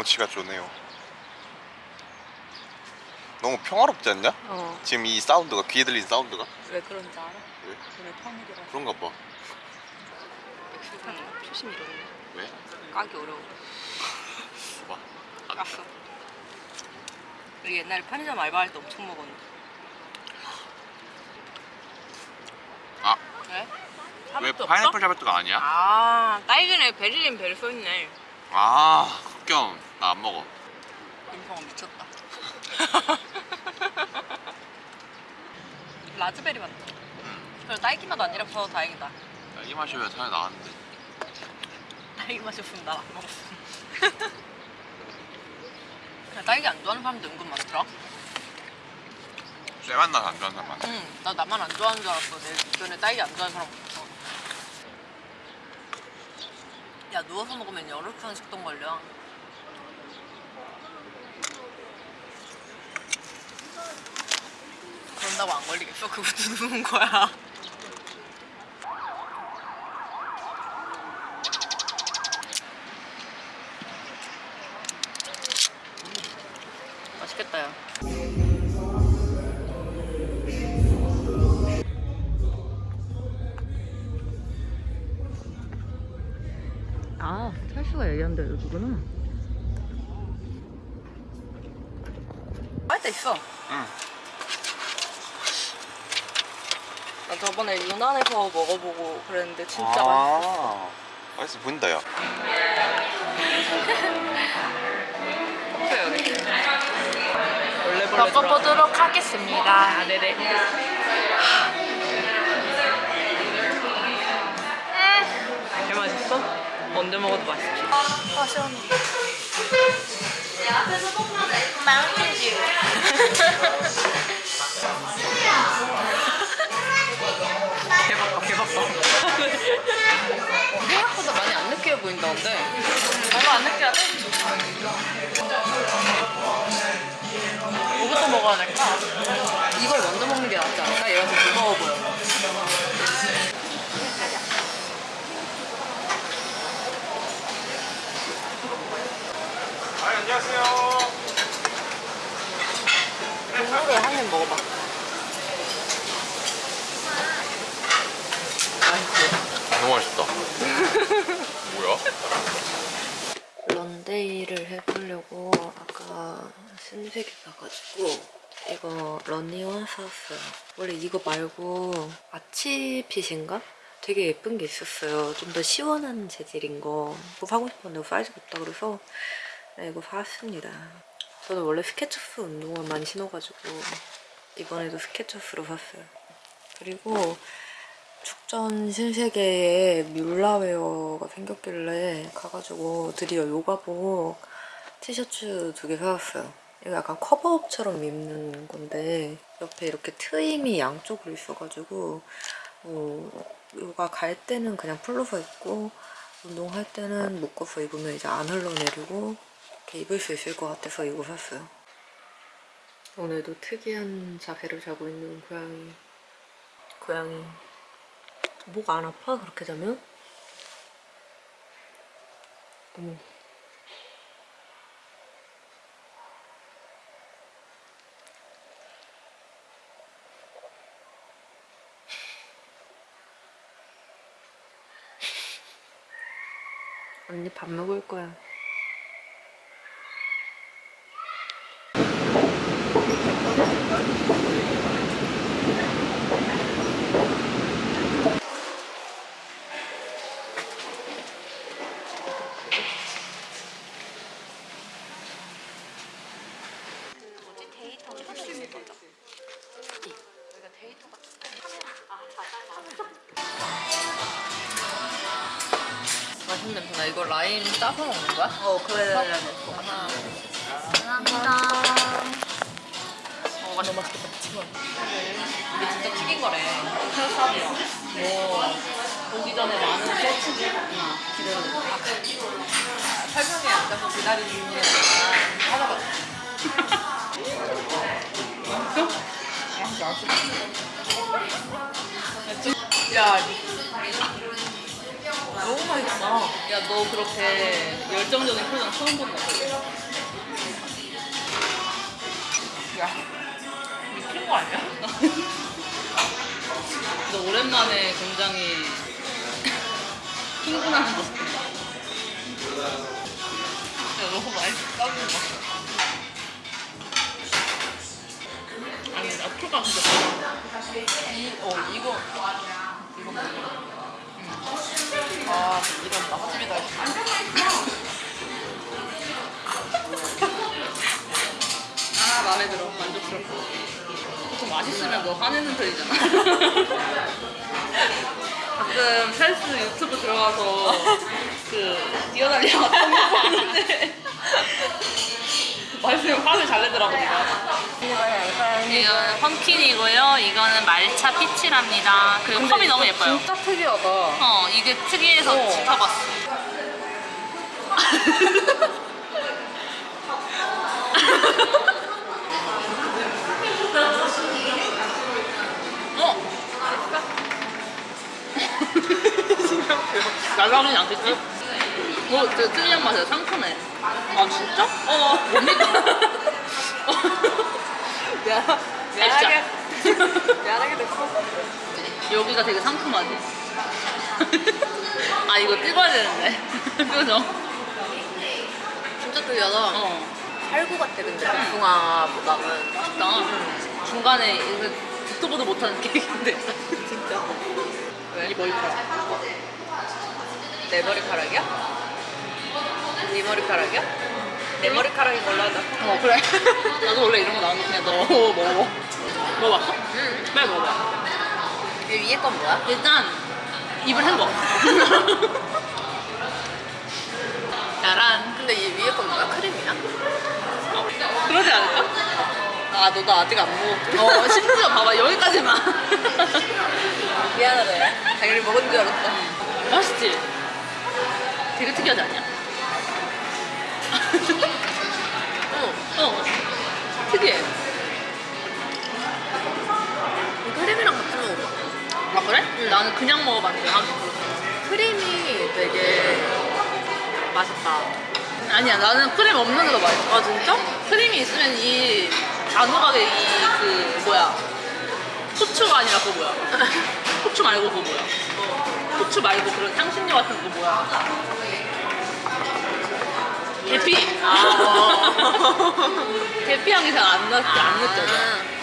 경치가 좋네요 너무 평화롭지 않냐? 어. 지금 이 사운드가 귀에 들린 사운드가 왜 그런지 알아? 왜? 오늘 평일이라 그런가 봐 출산 초심 이러네. 왜? 까기 어려워. 봐 깠어. 우리 옛날에 편의점 알바할 때 엄청 먹었는데. 아, 왜? 왜 파인애플? 샤베트가 아니야? 아, 딸기네 베리린 베리 써있네. 아, 극혐 나 안 먹어 인성아 미쳤다. 라즈베리 맛. 응. 그래 딸기 맛 아니라서 다행이다. 야, 이 마시면 살이 나왔는데 딸기 맛이었으면 난 안 먹었어. 그냥 딸기 안 좋아하는 사람도 은근 많더라. 쇠맛 나서 안 좋아하는 사람 많아 응, 나 나만 안 좋아하는 줄 알았어. 내 주변에 딸기 안 좋아하는 사람 없어. 야 누워서 먹으면 열혈한 식동 걸려. 그런다고 안 걸리겠어? 그것도 누운 거야. 맛있겠다 야. 아, 철수가 얘기한다 여기구나. 할때 있어. 응 나 저번에 유난에서 먹어보고 그랬는데 진짜 맛있어. 아, 맛있어 보인다 야 먹어보도록 하겠습니다. 아, 네네. 개 맛있어? 언제 먹어도 맛있지. 아, 시원해. 개바빠, 개바빠. 생각보다 많이 안 느끼해 보인다는데. 별로 안 느끼하대? 뭐부터 먹어야 될까? 이걸 먼저 먹는 게 낫지 않을까? 얘가 더 무거워 보여. 아 안녕하세요 국물을 한입 먹어봐. 맛있어. 너무 맛있다 뭐야? 런데이를 해보려고 아까 신세계 사가지고 이거 러니원 사왔어요. 원래 이거 말고 아치핏인가? 되게 예쁜 게 있었어요. 좀 더 시원한 재질인 거. 이거 사고 싶었는데 사이즈가 없다 그래서 네, 이거 사왔습니다. 저는 원래 Skechers 운동화 많이 신어가지고 이번에도 Skechers로 샀어요. 그리고 죽전 신세계에 Mulawear가 생겼길래 가가지고 드디어 요가복 티셔츠 두 개 사왔어요. 이거 약간 cover up처럼 입는 건데 옆에 이렇게 트임이 양쪽으로 있어가지고 뭐 요가 갈 때는 그냥 풀러서 입고 운동할 때는 묶어서 입으면 이제 안 흘러내리고 이렇게 입을 수 있을 것 같아서 이거 샀어요. 오늘도 특이한 자세를 자고 있는 고양이. 고양이. 목 안 아파? 그렇게 자면? 어머. 언니 밥 먹을 거야. 나. 이거 라임 짜서 먹는 거야? 어, 돼. 하나. 감사합니다. 어, 너무 맛있겠다. 치마. 이게 진짜 튀긴 거래. 새우살이야. 오. 오기 전에 많은 소치즈 기대를 설명에 앉아서 기다리는 중이니까 찾아봤어. 야, 너무 맛있어. 야, 너 그렇게 열정적인 표정 처음 본다. 야, 미친 거 아니야? 너 오랜만에 굉장히 흥분하는 것 같아. 야, 너무 맛있다. 아니, 나초가 진짜. 이, 어, 이거. 이거. 아 이건 맛집이다. 아 마음에 들어. 만족스럽고. 보통 맛있으면 너 화내는 편이잖아. 가끔 찰스 유튜브 들어가서 그 뛰어다니는 같은 거 보는데. 맛있으면 화를 잘 내더라고 내가 이거는 펌킨이고요 말차 피치랍니다 그리고 컵이 너무 예뻐요 진짜 특이하다. 어 이게 특이해서 어. 시켜봤어 어? 날라오진 않겠지? 뭐 되게 특이한 맛이야 상큼해 아 진짜? 어 뭡니까? 미안, 미안하게. 미안하게 됐어. 여기가 되게 상큼하지? 아 이거 찍어야 되는데 그죠? 진짜 특이하다. 어 살구 같아 근데 복숭아보다는. 맛있다 중간에 이거 듣도 보도 못하는 케이크인데 진짜 왜? 이 머리카락 내 머리카락이야? 네 머리카락이야? 내 머리카락인 걸로 하자. 어 그래 나도 원래 이런 거 나오면 그냥 너 먹어 먹어봤어? 응. 빨리 먹어봐 이 위에 건 뭐야? 일단 입을 헹궈 짜란 근데 이 위에 건 뭐야? 크림이야? 어, 그러지 않을까? 아 너도 아직 안 먹었지? 어 심지어 봐봐 여기까지만 미안하다. 당연히 먹은 줄 알았어. 맛있지? 되게 특이하지 않냐? 응. 어 특이해 그래? 나는 그냥 먹어봤는데 아, 크림이 되게 맛있다. 아니야 나는 크림 없는 게 더 맛있어 아 진짜? 크림이 있으면 이 단호하게 이그 뭐야 후추가 아니라 그거 뭐야 후추 말고 그거 뭐야 후추 말고 그런 향신료 같은 거 뭐야 계피 아. 계피 향이 잘안 나, 안 느껴져 아.